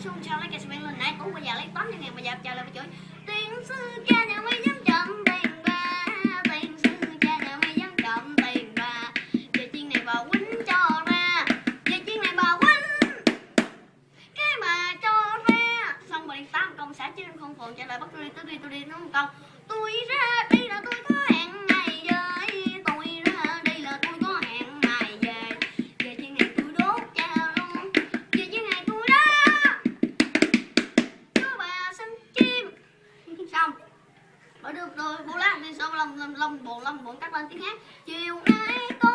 nhảy xuống cho lấy cái cement lên nãy tú bây giờ lấy tóm trăm ngày bây giờ chờ lại mà chửi tiền sư cha nhà mày dám chậm tiền bà tiền sư cha nhà mày dám chậm tiền bà về chiên này bà quýnh cho ra về chiên này bà quýnh, cái mà cho ra. Xong rồi tám công xã chứ không phụ trả lời bắt tôi đi tôi đi tôi đi, nó một câu tôi ra đi Ờ, được rồi, bố làm đi, xong lòng lòng bộ lòng bốn cắt lên tiếng hát chiều nay tôi